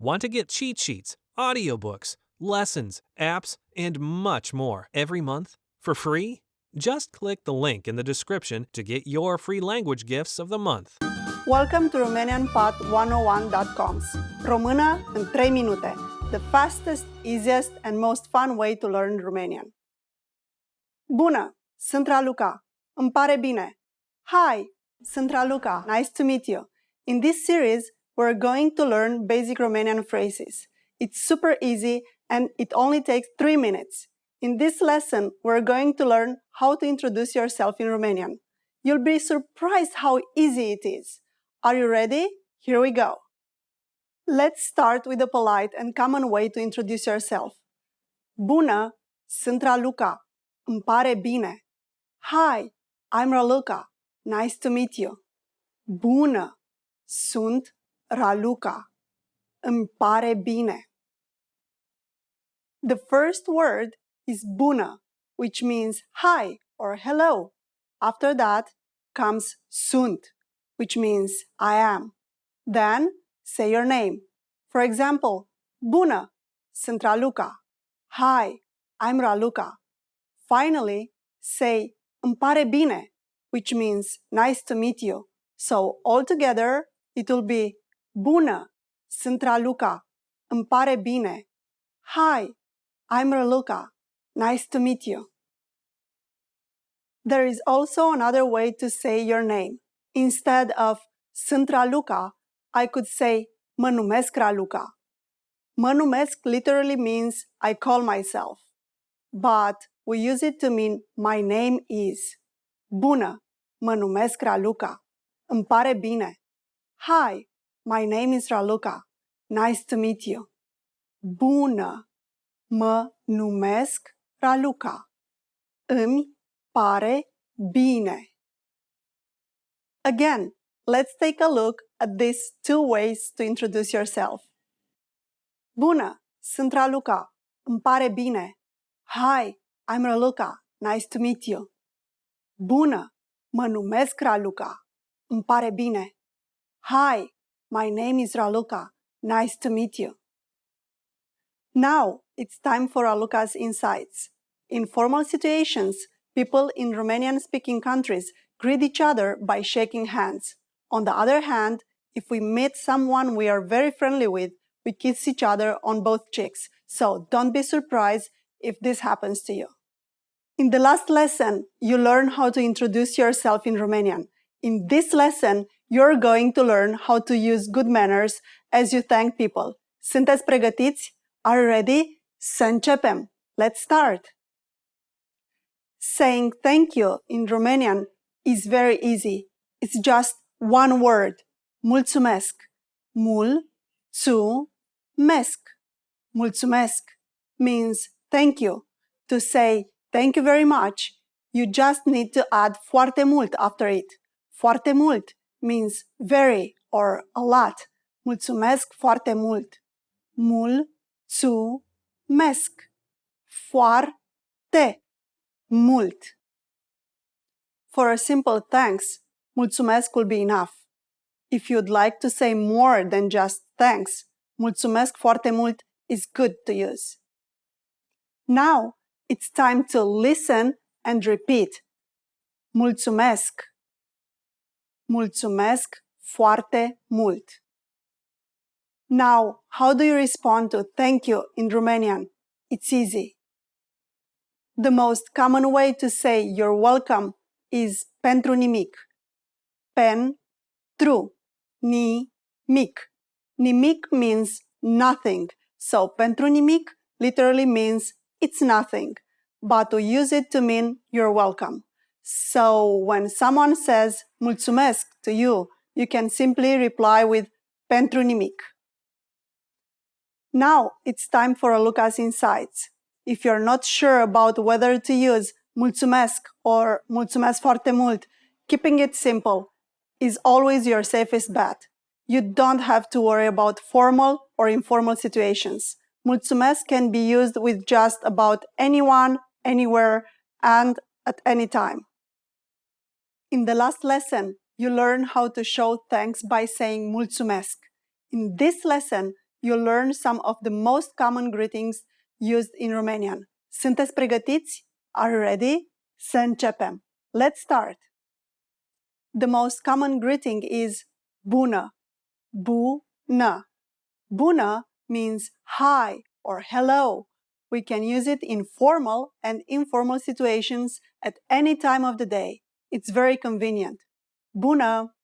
Want to get cheat sheets, audiobooks, lessons, apps, and much more every month for free? Just click the link in the description to get your free language gifts of the month. Welcome to RomanianPod101.com's Română în 3 minute, the fastest, easiest and most fun way to learn Romanian. Bună! Sunt Raluca. Îmi pare bine. Hi! Sunt Raluca. Nice to meet you. In this series, we're going to learn basic Romanian phrases. It's super easy and it only takes 3 minutes. In this lesson, we're going to learn how to introduce yourself in Romanian. You'll be surprised how easy it is. Are you ready? Here we go. Let's start with a polite and common way to introduce yourself. Bună, sunt Raluca. Îmi pare bine. Hi, I'm Raluca. Nice to meet you. Bună, sunt Raluca. Îmi pare bine. The first word is bună, which means hi or hello. After that comes sunt, which means I am. Then say your name. For example, bună, sunt Raluca. Hi, I'm Raluca. Finally, say îmi pare bine, which means nice to meet you. So altogether, it will be Bună! Sunt Raluca. Îmi pare bine. Hi, I'm Raluca. Nice to meet you. There is also another way to say your name. Instead of Sunt Raluca, I could say Mă numesc Raluca. Mă numesc literally means I call myself. But we use it to mean my name is. Bună! Mă numesc Raluca. Îmi pare bine. Hi, my name is Raluca. Nice to meet you. Bună! Mă numesc Raluca. Îmi pare bine. Again, let's take a look at these two ways to introduce yourself. Bună! Sunt Raluca. Îmi pare bine. Hi, I'm Raluca. Nice to meet you. Bună! Mă numesc Raluca. Îmi pare bine. Hi, my name is Raluca. Nice to meet you. Now it's time for Raluca's insights. In formal situations, people in Romanian-speaking countries greet each other by shaking hands. On the other hand, if we meet someone we are very friendly with, we kiss each other on both cheeks. So don't be surprised if this happens to you. In the last lesson, you learned how to introduce yourself in Romanian. In this lesson, you're going to learn how to use good manners as you thank people. Sunteți pregătiți? Are you ready? Să începem! Let's start! Saying thank you in Romanian is very easy. It's just one word. Mulțumesc. Mul-țu-mesc. Mulțumesc means thank you. To say thank you very much, you just need to add foarte mult after it. Foarte mult means very or a lot. Mulțumesc foarte mult. Mul-țu-mesc. Foarte mult. For a simple thanks, mulțumesc will be enough. If you'd like to say more than just thanks, mulțumesc foarte mult is good to use. Now, it's time to listen and repeat. Mulțumesc. Mulțumesc foarte mult. Now, how do you respond to thank you in Romanian? It's easy. The most common way to say you're welcome is pentru nimic. Pentru nimic. Nimic means nothing. So pentru nimic literally means it's nothing. But we use it to mean you're welcome. So when someone says mulțumesc to you, you can simply reply with pentru nimic. Now it's time for a look at Insights. If you're not sure about whether to use mulțumesc or mulțumesc foarte mult, keeping it simple is always your safest bet. You don't have to worry about formal or informal situations. Mulțumesc can be used with just about anyone, anywhere, and at any time. In the last lesson, you learned how to show thanks by saying mulțumesc. In this lesson, you'll learn some of the most common greetings used in Romanian. Sunteți pregătiți? Are you ready? Să începem. Let's start. The most common greeting is bună, bună. Bună means hi or hello. We can use it in formal and informal situations at any time of the day. It's very convenient. Bună!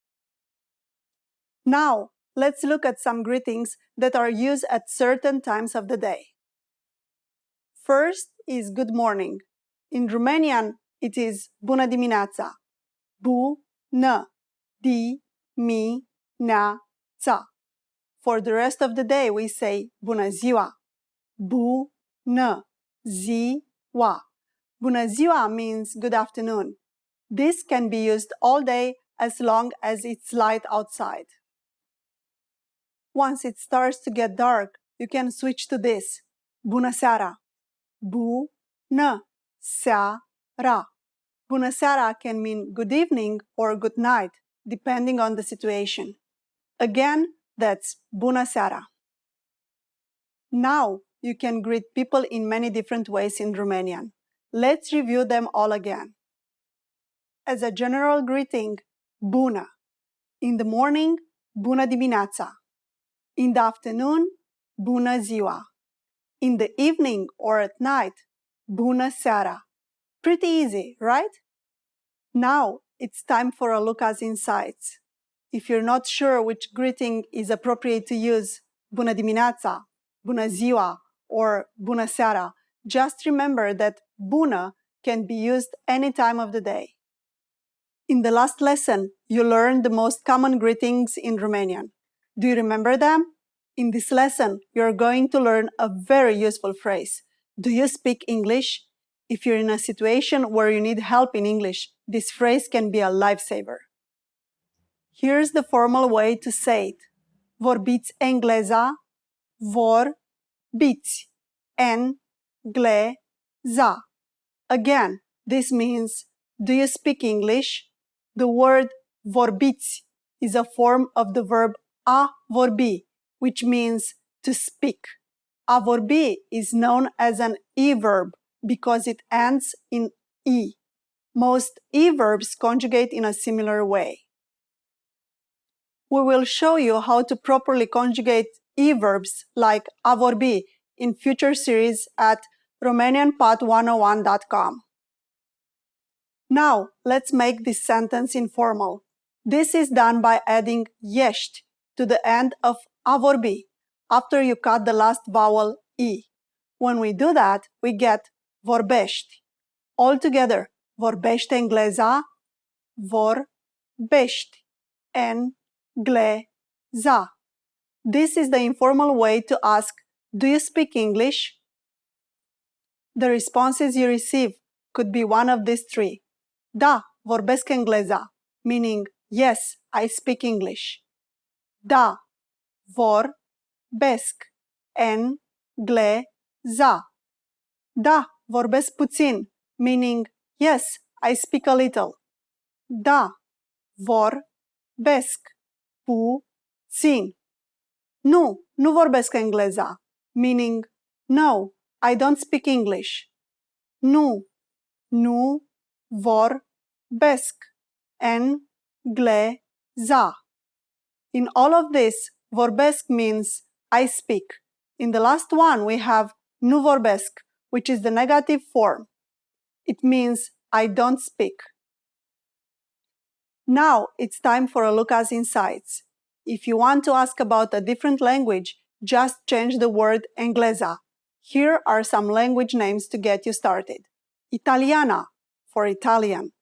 Now, let's look at some greetings that are used at certain times of the day. First is good morning. In Romanian, it is bună dimineața. Bu-nă. Di-mi-na-ța. For the rest of the day, we say bună ziua. Bu-nă. Ziua. Bună ziua means good afternoon. This can be used all day as long as it's light outside. Once it starts to get dark, you can switch to this. Bună seara. Bu-nă seara. Bună seara can mean good evening or good night, depending on the situation. Again, that's bună seara. Now, you can greet people in many different ways in Romanian. Let's review them all again. As a general greeting, bună. In the morning, bună dimineața. In the afternoon, bună ziua. In the evening or at night, bună seara. Pretty easy, right? Now, it's time for a look at insights. If you're not sure which greeting is appropriate to use, bună dimineața, bună ziua, or bună seara, just remember that bună can be used any time of the day. In the last lesson, you learned the most common greetings in Romanian. Do you remember them? In this lesson, you're going to learn a very useful phrase. Do you speak English? If you're in a situation where you need help in English, this phrase can be a lifesaver. Here's the formal way to say it. Vorbiți engleza, vorbiți, engleza. Again, this means, do you speak English? The word vorbiți is a form of the verb a vorbi, which means to speak. A vorbi is known as an e-verb because it ends in e. Most e-verbs conjugate in a similar way. We will show you how to properly conjugate e-verbs like a vorbi in future series at RomanianPod101.com. Now, let's make this sentence informal. This is done by adding ești to the end of a vorbi after you cut the last vowel e. When we do that, we get vorbești. Altogether, vorbește engleza, vorbești, engleza. This is the informal way to ask, do you speak English? The responses you receive could be one of these three. Da, vorbesc engleza, meaning yes, I speak English. Da, vorbesc engleza. Da, vorbesc puțin, meaning yes, I speak a little. Da, vorbesc puțin. Nu, nu vorbesc engleza, meaning no, I don't speak English. Nu, nu vorbesc engleza. In all of this, vorbesc means I speak. In the last one, we have nu vorbesc, which is the negative form. It means I don't speak. Now it's time for a look insights. If you want to ask about a different language, just change the word engleza. Here are some language names to get you started. Italiana for Italian,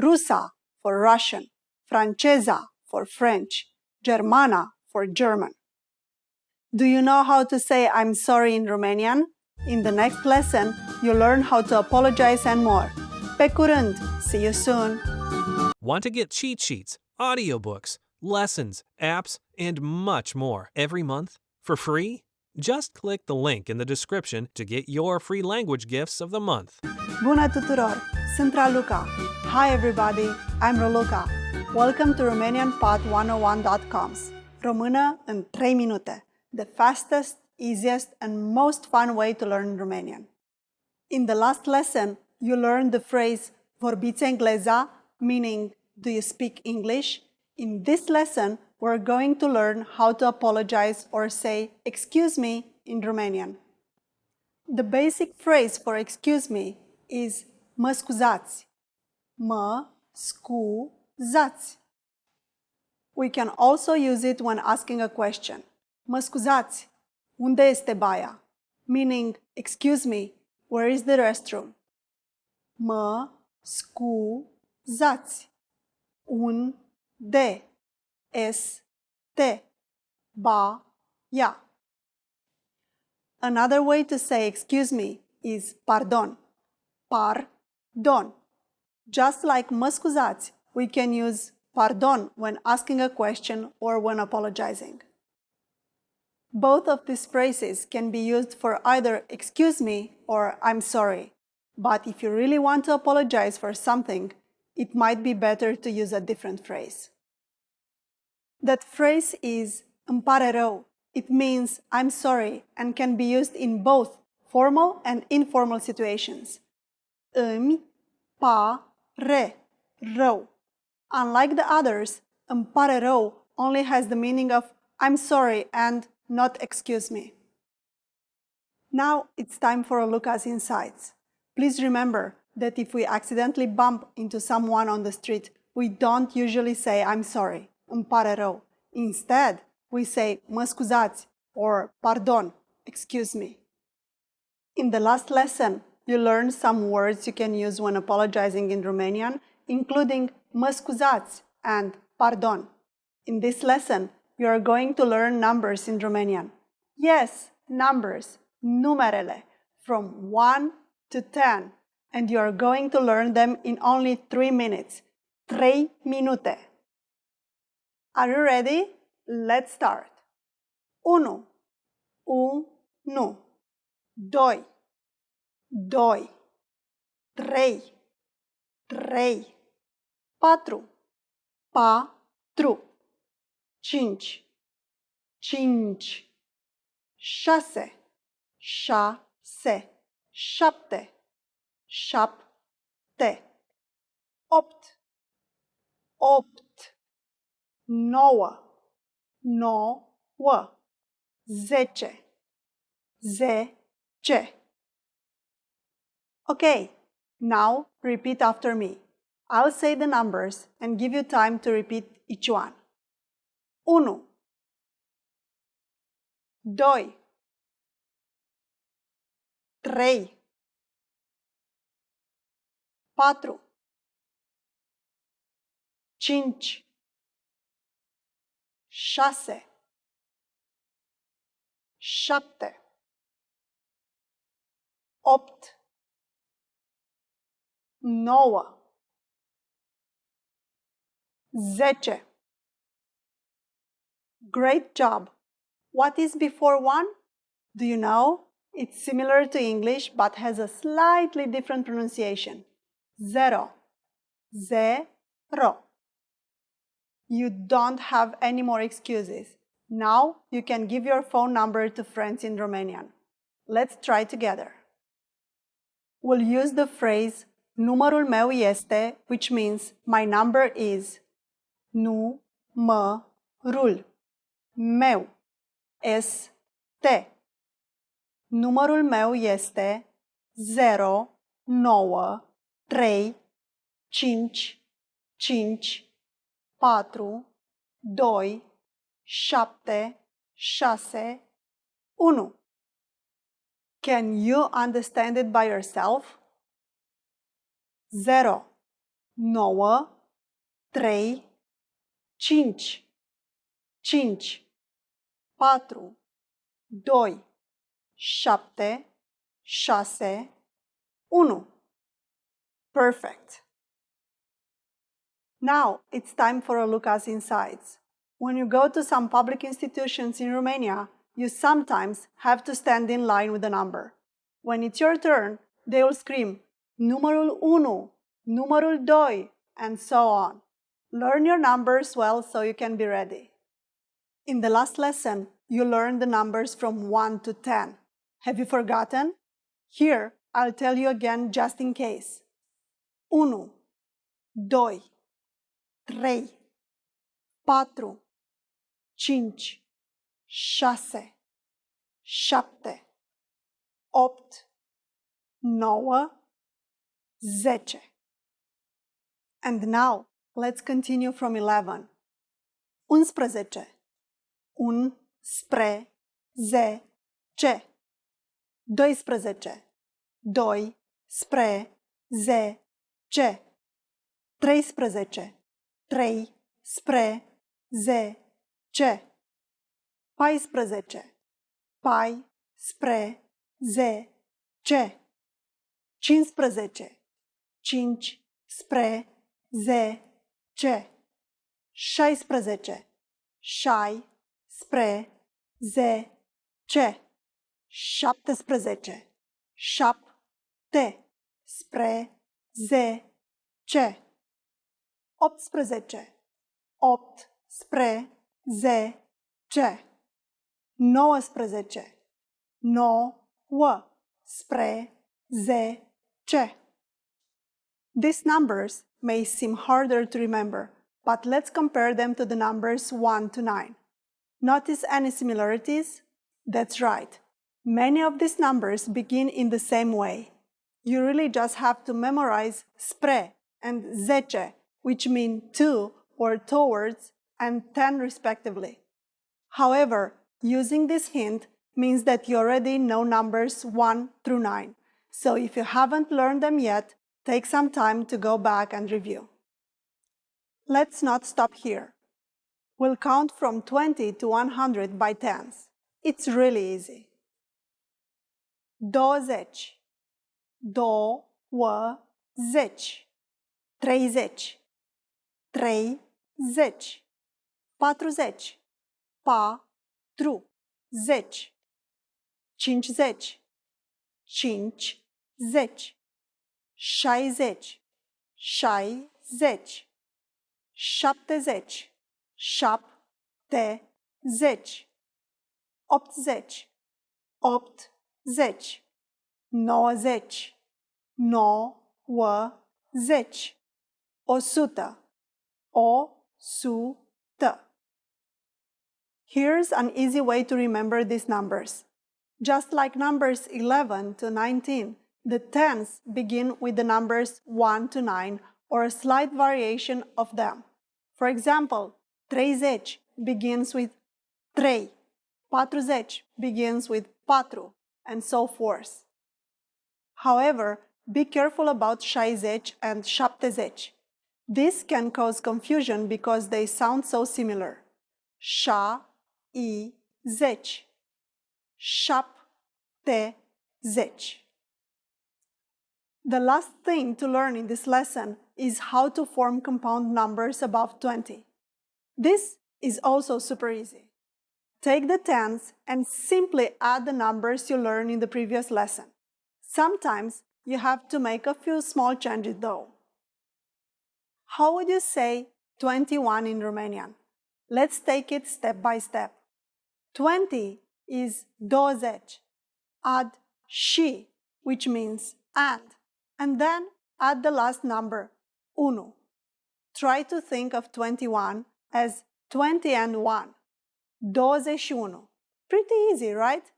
Rusa for Russian, Francesa for French, Germana for German. Do you know how to say I'm sorry in Romanian? In the next lesson, you'll learn how to apologize and more. Pe curând! See you soon! Want to get cheat sheets, audiobooks, lessons, apps, and much more every month for free? Just click the link in the description to get your free language gifts of the month. Bună tuturor! Sunt Raluca. Hi everybody, I'm Raluca. Welcome to RomanianPod101.com's Română în 3 minute. the fastest, easiest, and most fun way to learn Romanian. In the last lesson, you learned the phrase vorbiți engleza, meaning do you speak English? In this lesson, we're going to learn how to apologize or say excuse me in Romanian. The basic phrase for excuse me is mă scuzați. Mă scuzați. We can also use it when asking a question. Mă scuzați, unde este baia? Meaning, excuse me, where is the restroom? Mă scuzați. Unde este ya. Another way to say excuse me is pardon. par, don. Just like mă scuzați, we can use pardon when asking a question or when apologizing. Both of these phrases can be used for either excuse me or I'm sorry. But if you really want to apologize for something, it might be better to use a different phrase. That phrase is îmi pare rău. It means I'm sorry and can be used in both formal and informal situations. Îmi. Unlike the others, îmi only has the meaning of I'm sorry and not excuse me. Now it's time for a look at insights. Please remember that if we accidentally bump into someone on the street, we don't usually say I'm sorry, îmi pare rău. Instead, we say mă scuzați or pardon, excuse me. In the last lesson, you learned some words you can use when apologizing in Romanian, including mă scuzați and pardon. In this lesson, you are going to learn numbers in Romanian. Yes, numbers, numerele, from 1 to 10, and you are going to learn them in only 3 minutes. 3 minute. Are you ready? Let's start. 1. 1. 2. 2. 3. 3. 4. 4 cinci, cinci, șase, șase, șapte, șapte, opt, opt, nouă, nouă, zece, zece. Okay, now repeat after me. I'll say the numbers and give you time to repeat each one. 1 2 3 4 5 6 7 8 9 10 Great job! What is before 1? Do you know? It's similar to English but has a slightly different pronunciation. Zero. Zero. You don't have any more excuses. Now you can give your phone number to friends in Romanian. Let's try together. We'll use the phrase numărul meu este, which means my number is. Nu-mă-rul meu este. Numărul meu este 0, 9, 3, 5, 5, 4, 2, 7, 6, 1. Can you understand it by yourself? 0, 9, 3, 5, 5, 4, 2, 7, 6, 1. Perfect. Now it's time for a look at insights. When you go to some public institutions in Romania, you sometimes have to stand in line with a number. When it's your turn, they will scream, numărul 1, numărul 2, and so on. Learn your numbers well so you can be ready. In the last lesson, you learned the numbers from 1 to 10. Have you forgotten? Here, I'll tell you again just in case. 1, 2, 3, 4, 5, 6, 7, 8, 9, 10. And now, let's continue from 11. 11. Un spre ze ce. 12. Doi spre ze ce. 13. 3 spre z c 14 pai spre z c 15 5 spre z c 16 șai spre z c 17 șap te spre z c 18. Opt spre ze ce. 19. Nouă spre ze ce. These numbers may seem harder to remember, but let's compare them to the numbers 1 to 9. Notice any similarities? That's right. Many of these numbers begin in the same way. You really just have to memorize spre and zece, which mean to or towards and ten respectively. However, using this hint means that you already know numbers 1 through 9. So if you haven't learned them yet, take some time to go back and review. Let's not stop here. We'll count from 20 to 100 by tens. It's really easy. 20 20 30 trei, zeci, patruzeci, pa, tru, zeci, cincizeci, cinci, zeci, șaizeci, șaizeci, șaptezeci, șapte, zeci, optzeci, optzeci, nouăzeci, nouăzeci, o sută. O sută Here's an easy way to remember these numbers. Just like numbers 11 to 19, the tens begin with the numbers 1 to 9 or a slight variation of them. For example, 30 begins with 3, 40 begins with 4, and so forth. However, be careful about 60 and 70. This can cause confusion because they sound so similar. Sha, i, zeci. Șapte, zeci. The last thing to learn in this lesson is how to form compound numbers above 20. This is also super easy. Take the tens and simply add the numbers you learned in the previous lesson. Sometimes you have to make a few small changes though. How would you say 21 in Romanian? Let's take it step by step. 20 is 20. Add și, which means and, and then add the last number, unu. Try to think of 21 as 20 and 1. 21. Pretty easy, right?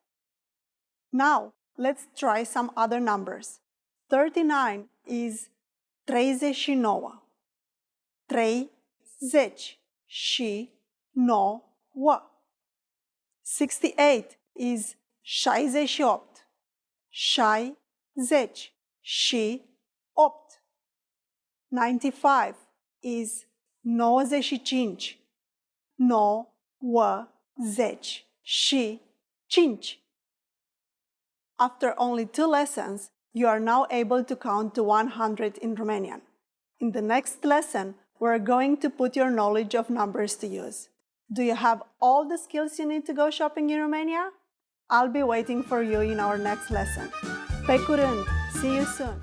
Now, let's try some other numbers. 39 is 39. 30 și 9. 68 is 68. 60 și 8. 95 is 95. 90 și 5. After only two lessons, you are now able to count to 100 in Romanian. In the next lesson, we're going to put your knowledge of numbers to use. Do you have all the skills you need to go shopping in Romania? I'll be waiting for you in our next lesson. Pe curând! See you soon!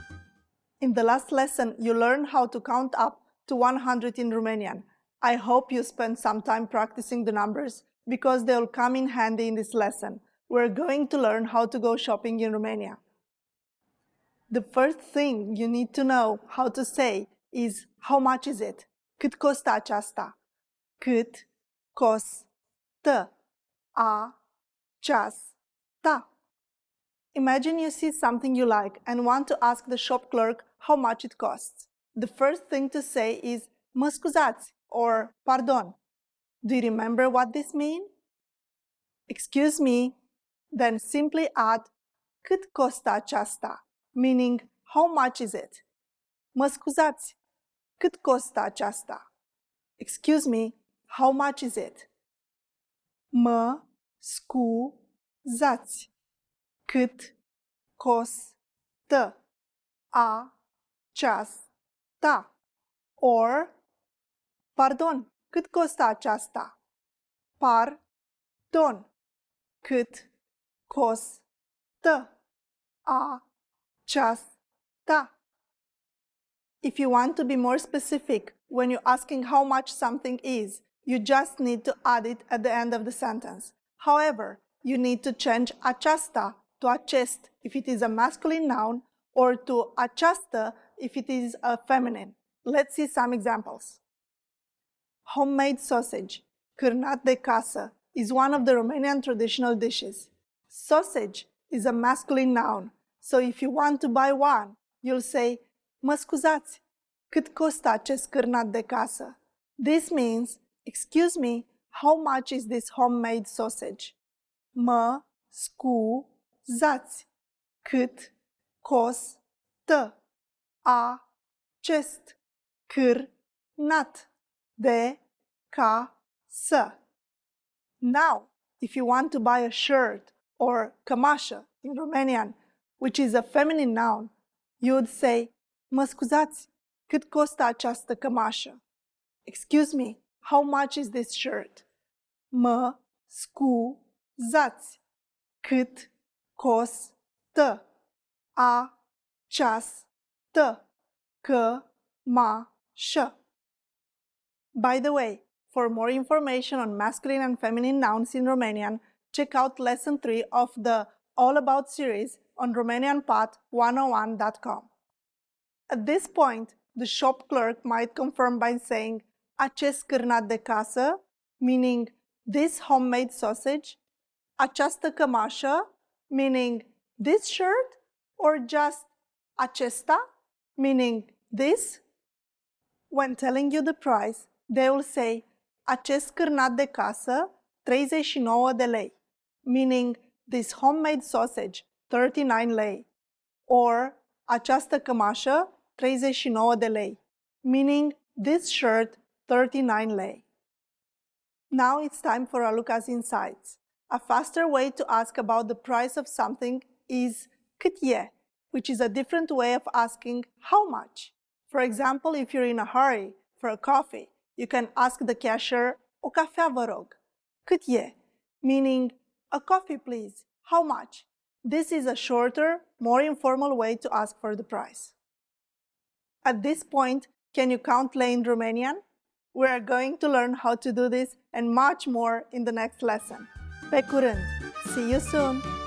In the last lesson, you learned how to count up to 100 in Romanian. I hope you spent some time practicing the numbers because they'll come in handy in this lesson. We're going to learn how to go shopping in Romania. The first thing you need to know how to say is how much is it? Cât costă aceasta? Cât costă aceasta? Imagine you see something you like and want to ask the shop clerk how much it costs. The first thing to say is mă scuzați or pardon. Do you remember what this means? Excuse me, then simply add cât costă aceasta, meaning how much is it? Mă scuzați, cât costă aceasta? Excuse me, how much is it? Mă scuzați, cât costă aceasta? Or, pardon, cât costă aceasta? Pardon, cât costă aceasta? If you want to be more specific when you're asking how much something is, you just need to add it at the end of the sentence. However, you need to change aceasta to acest if it is a masculine noun or to această if it is a feminine. Let's see some examples. Homemade sausage, cârnat de casă, is one of the Romanian traditional dishes. Sausage is a masculine noun, so if you want to buy one, you'll say, mă scuzați, cât costă acest cârnat de casă? This means, excuse me, how much is this homemade sausage? Mă scuzați, cât costă acest cârnat de casă? Now, if you want to buy a shirt or cămașă in Romanian, which is a feminine noun, you would say, mă scuzați, cât costă această cămașă? Excuse me, how much is this shirt? Mă scuzați, cât costă această cămașă? By the way, for more information on masculine and feminine nouns in Romanian, check out lesson 3 of the All About series on RomanianPod101.com. At this point, the shop clerk might confirm by saying acest cârnat de casă, meaning this homemade sausage, această cămașă, meaning this shirt, or just acesta, meaning this. When telling you the price, they will say acest cârnat de casă, 39 de lei, meaning this homemade sausage, 39 lei, or această cămașă, 39 de lei, meaning this shirt 39 lei. Now it's time for Raluca's Insights. A faster way to ask about the price of something is cât which is a different way of asking how much. For example, if you're in a hurry for a coffee, you can ask the cashier, o cafea vă rog, meaning a coffee please, how much? This is a shorter, more informal way to ask for the price. At this point, can you count in Romanian? We are going to learn how to do this and much more in the next lesson. Pe curând! See you soon!